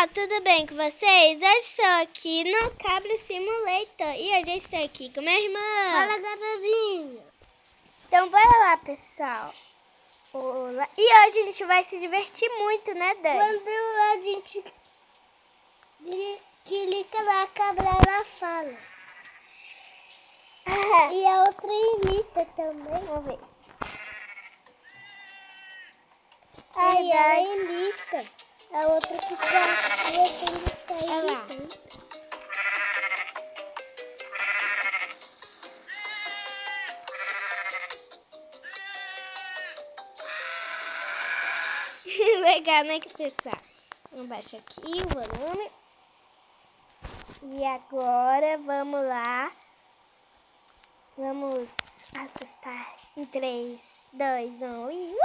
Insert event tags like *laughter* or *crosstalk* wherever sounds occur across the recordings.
pessoal, tudo bem com vocês? Hoje estou aqui no Cabra Simulator e hoje eu estou aqui com minha irmã. Fala, galerinha. Então bora lá, pessoal. Olá. E hoje a gente vai se divertir muito, né, Dani? Quando a gente clica na cabra, ela fala. *laughs* e a outra imita também. Vamos ver. Aí ela imita. A outra que tá voltando tá Olha lá. *laughs* Legal, né, que pessoal? Vamos baixar aqui o volume. E agora vamos lá. Vamos assustar em 3, 2, 1 e uh!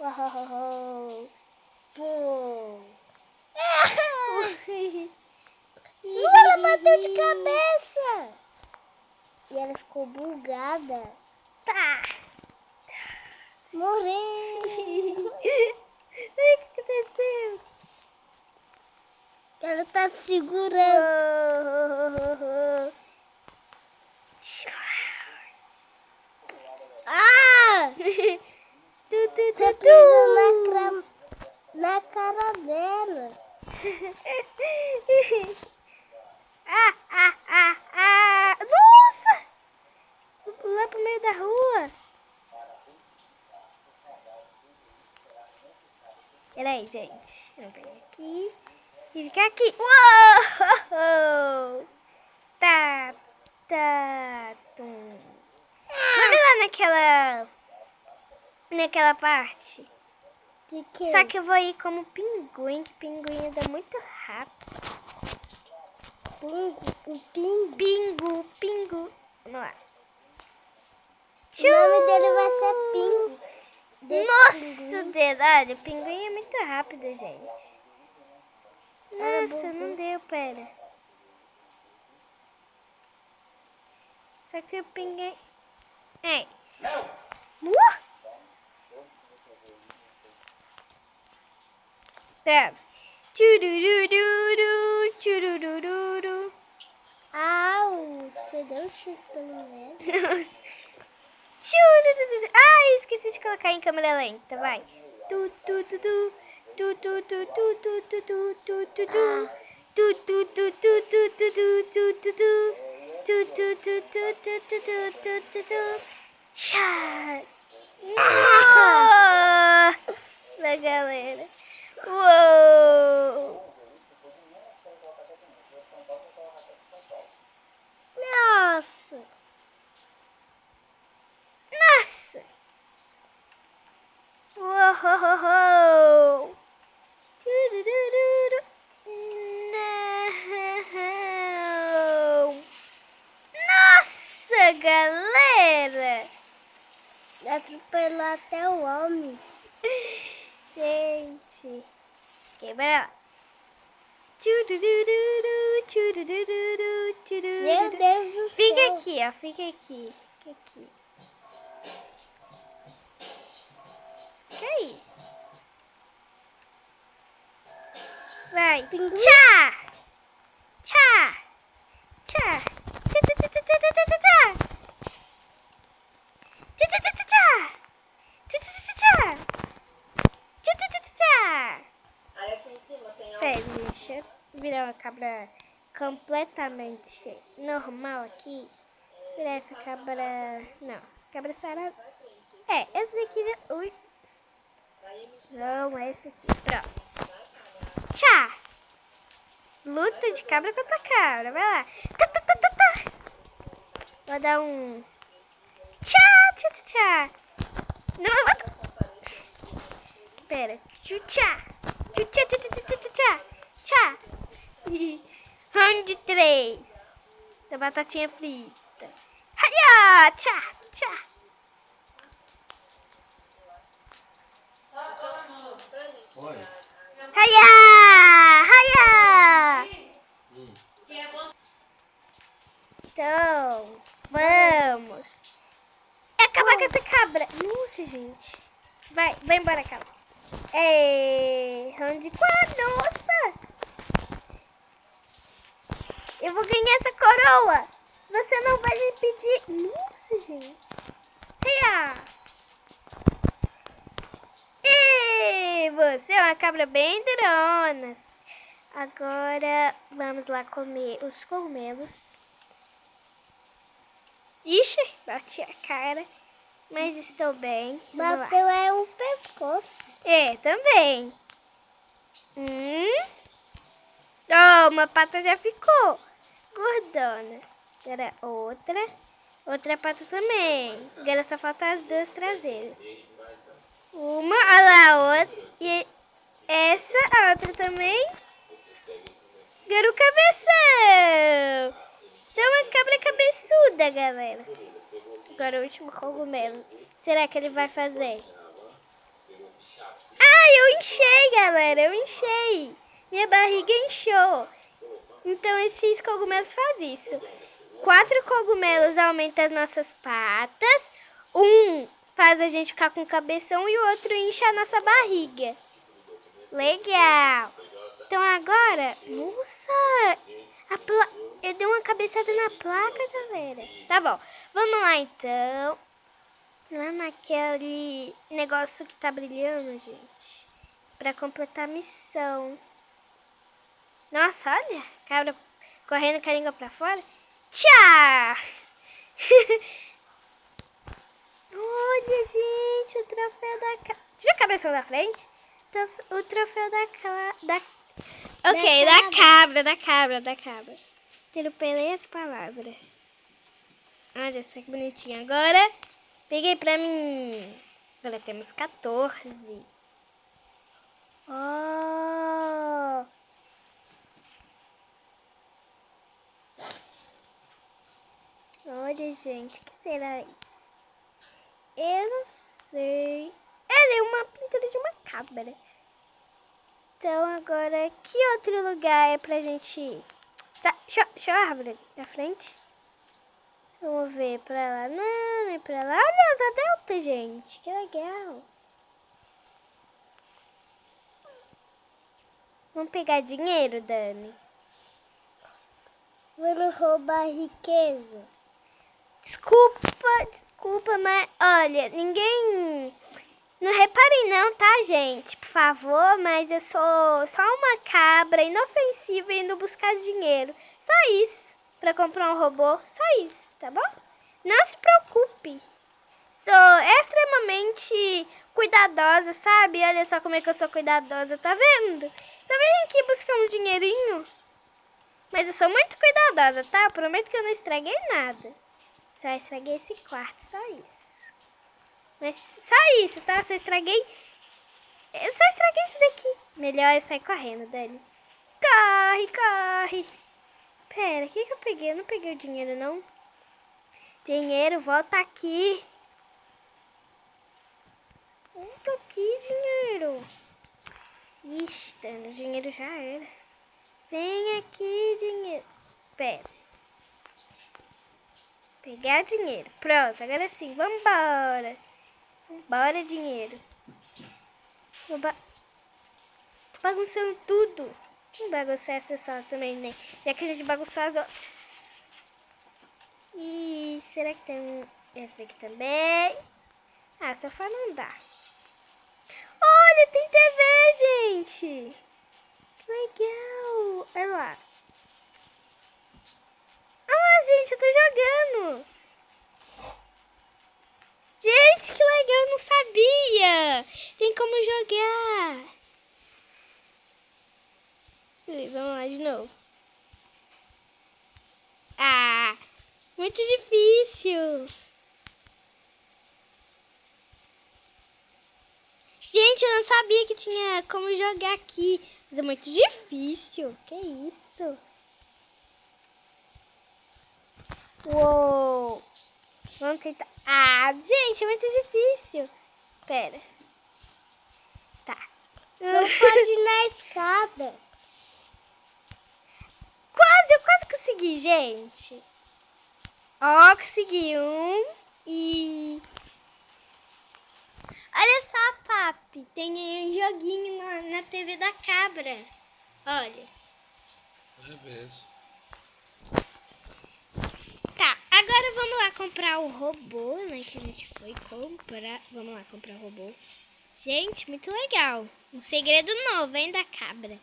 Uou! Pum. *laughs* Ela bateu de cabeça! E ela ficou bugada. Tá! Morreu. *laughs* O que aconteceu? Ela tá segurando. *laughs* Ah! Tu, tu, tu, Você tu. Na, cara dela. *laughs* ah, ah, ah, ah. Nossa! Vou pular pro meio da rua. Peraí, gente. Vamos pegar aqui. E ficar aqui. Uou! *laughs* Tá, tá, tum. Vamos lá naquela... Naquela parte. Só que eu vou ir como pinguim, que pinguim anda muito rápido. Pingo, o pingo. Pingu, pingu. Vamos lá. O nome dele vai ser Pingo. Desse Nossa, pinguim. dedo. Olha, o pinguim é muito rápido, gente. Nossa, não bom. deu, pera. Só que o pinguim... É. Uh! Tá. Tchururururu, tchururururu. Au, você deu um chute pelo. Tchurururu. Ai, esqueci de colocar em câmera lenta, vai. Tu, tu, tu, tu. Tu, tu, tu, tu, tu, tu, tu, tu, tu, tu. Tu, tu, tu, tu, tu, tu, tu, tu, tu, tu. Tu, tu, tu, tu, tu, tu, tu, tu, tu, tu. Tchá. Nossa, galera. Uou. Nossa. Nossa! Uou! Nossa, galera! Atropelou até o homem. Gente! Quebra. Meu Deus do céu. Fica aqui, ó. Fica aqui. Fica aqui. Fica aí. Vai. Pinguim. Tchá! Tchá! Tchá! Tchá, tchá, tchá, tchá, tchá, tchá, tchá, tchá. Tchá, tchá, tchá, tchá, tchá. Tchá, tchá, tchá, tchá, tchá. Tchá, tchá, tchá, tchá, tchá. Aí aqui em cima tem Peraí, deixa eu virar uma cabra completamente normal aqui. Essa cabra... Não, cabra sarada. É, esse aqui já... Ui. Não, esse aqui. Pronto. Tchá! Luta de cabra contra cabra. Vai lá. Tá, tá, tá, tá, tá. Vou dar um... Tchá, tchá, tchá, tchá. Não, eu vou... Pera. Tchá. Tchá, tchá, tchá, tchá, tchá, tchá. *laughs* Tchá. Round 3. Da batatinha frita. Haia! Tchá, tchá. Haia! Haia! Então, vamos. Acabar com essa cabra. Nossa, gente. Vai, vai embora, cabra. É, round 4. Nossa! Vou ganhar essa coroa. Você não vai me pedir. Nossa, gente. Ria. E você é uma cabra bem durona. Agora vamos lá comer os cogumelos. Ixi, bati a cara. Mas estou bem. Bateu é o pescoço. É, também. Hum. Oh, uma pata já ficou gordona. Agora outra. Outra pata também. Agora só falta as duas traseiras. Uma, olha lá, outra. E essa, a outra também. Agora o cabeção. Então uma cabra cabeçuda, galera. Agora o último cogumelo. Será que ele vai fazer? Ah, eu enchei, galera. Eu enchei. Minha barriga inchou. Então esses cogumelos fazem isso. Quatro cogumelos aumentam as nossas patas. Um faz a gente ficar com cabeção e o outro incha a nossa barriga. Legal. Então agora, nossa, pla... eu dei uma cabeçada na placa, galera. Tá bom, vamos lá então. Lá naquele negócio que tá brilhando, gente. Pra completar a missão. Nossa, olha, cabra correndo com a língua pra fora. Tchau! *laughs* olha, gente, o troféu da cabra. Tira a cabeça da frente. O troféu da cabra. Da... Ok, da cabra, da cabra, da cabra. Atropelei as palavras. Olha só que bonitinho. Agora, peguei pra mim. Agora temos 14. Oh! Olha, gente, que será isso? Eu não sei. Ela é uma pintura de uma cabra. Então, agora, que outro lugar é pra gente ir? Tá, deixa, a árvore na frente. Vamos ver pra lá. Não, é pra lá. Olha, da Delta, gente. Que legal. Vamos pegar dinheiro, Dani. Vamos roubar riqueza. Desculpa, desculpa, mas olha, ninguém. Não reparem não, tá, gente? Por favor, mas eu sou só uma cabra inofensiva indo buscar dinheiro. Só isso. Pra comprar um robô. Só isso, tá bom? Não se preocupe. Sou extremamente cuidadosa, sabe? Olha só como é que eu sou cuidadosa, tá vendo? Só vem aqui buscar um dinheirinho. Mas eu sou muito cuidadosa, tá? Prometo que eu não estraguei nada. Só estraguei esse quarto, só isso. Mas só isso, tá? Só estraguei. Eu só estraguei isso daqui. Melhor eu sair correndo, Dani. Corre, corre. Pera, o que, que eu peguei? Eu não peguei o dinheiro, não. Dinheiro, volta aqui. Volta aqui, dinheiro. Ixi, Dani, o dinheiro já era. Vem aqui, dinheiro. Pera. Pegar dinheiro. Pronto, agora sim, vambora. Vambora, dinheiro. Tô bagunçando tudo. Não bagunçar essa sala também, né? Já que a gente bagunçou as outras. E será que tem essa aqui também? Ah, sofá não dá. Olha, tem TV, gente! Que legal! Olha lá. Ah, gente, eu tô jogando. Gente, que legal, eu não sabia. Tem como jogar. Vamos lá de novo. Ah, muito difícil. Gente, eu não sabia que tinha como jogar aqui. Mas é muito difícil. Que isso? Uou! Vamos tentar. Ah, gente, é muito difícil. Pera. Tá. Não *laughs* pode ir na escada. Quase, eu quase consegui, gente. Ó, consegui um. E. Olha só, papi. Tem um joguinho na, na TV da cabra. Olha. É mesmo. Agora vamos lá comprar o robô, né? Que a gente foi comprar. Vamos lá comprar o robô. Gente, muito legal. Um segredo novo, hein, da cabra.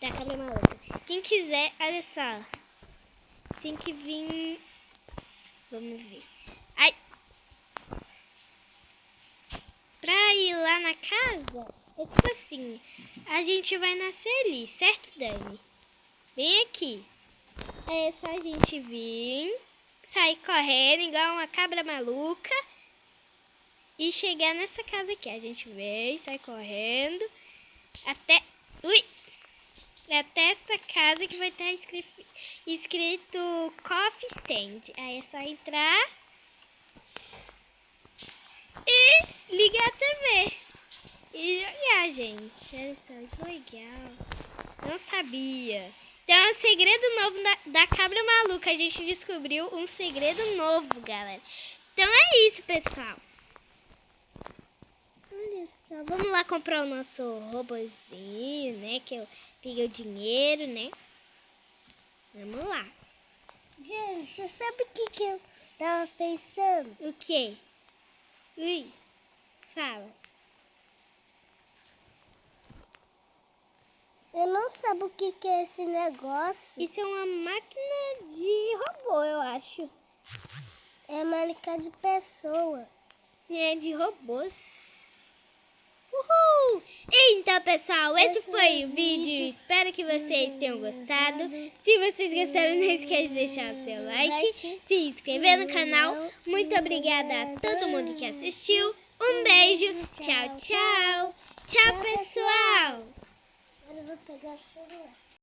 Da cabra maluca. Quem quiser, olha só. Tem que vir. Vamos ver. Ai. Pra ir lá na casa, é tipo assim. A gente vai nascer ali, certo, Dani? Vem aqui. É só a gente vir, sair correndo igual uma cabra maluca e chegar nessa casa aqui. A gente vem, sai correndo até. Ui! Até essa casa que vai estar escrito, escrito Coffee Stand. Aí é só entrar e ligar a TV. E jogar, gente. Olha só, que legal. Não sabia. Então é um segredo novo da, da cabra maluca. A gente descobriu um segredo novo, galera. Então é isso, pessoal. Olha só, vamos lá comprar o nosso robozinho, né? Que eu peguei o dinheiro, né? Vamos lá. Gente, você sabe o que, que eu tava pensando? O quê? Ui, fala. Eu não sei o que, que é esse negócio. Isso é uma máquina de robô, eu acho. É marca de pessoa. É de robôs. Uhul! Então, pessoal, esse Esse foi é o o vídeo. vídeo. Espero que vocês tenham gostado. Se vocês gostaram, não esquece de deixar o seu like, se inscrever no canal. Muito obrigada a todo mundo que assistiu. Um beijo. Tchau, tchau. Tchau, pessoal. Agora eu vou pegar o celular.